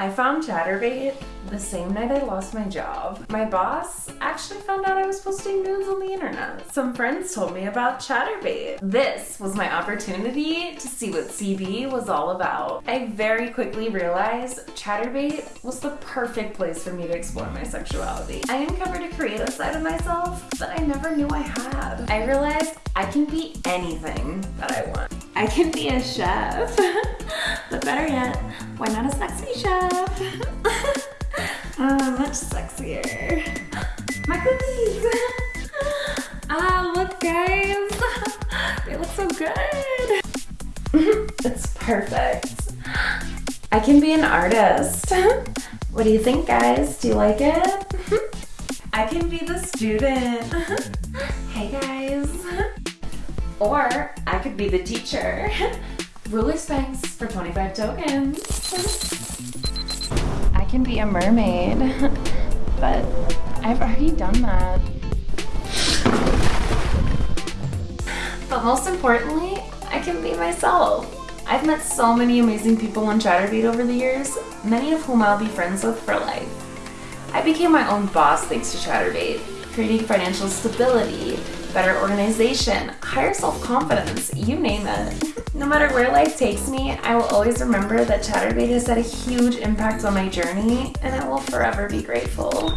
I found Chaturbate the same night I lost my job. My boss actually found out I was posting nudes on the internet. Some friends told me about Chaturbate. This was my opportunity to see what CB was all about. I very quickly realized Chaturbate was the perfect place for me to explore my sexuality. I uncovered a creative side of myself that I never knew I had. I realized I can be anything that I want. I can be a chef, but better yet, why not a sexy chef? uh, much sexier. My cookies! ah, look guys! They look so good! it's perfect. I can be an artist. What do you think guys? Do you like it? I can be the student. hey guys. Or I could be the teacher. Ruler spanks for 25 tokens. I can be a mermaid, but I've already done that. But most importantly, I can be myself. I've met so many amazing people on Chaturbate over the years, many of whom I'll be friends with for life. I became my own boss thanks to Chaturbate, creating financial stability, better organization, higher self-confidence, you name it. No matter where life takes me, I will always remember that Chaturbate has had a huge impact on my journey and I will forever be grateful.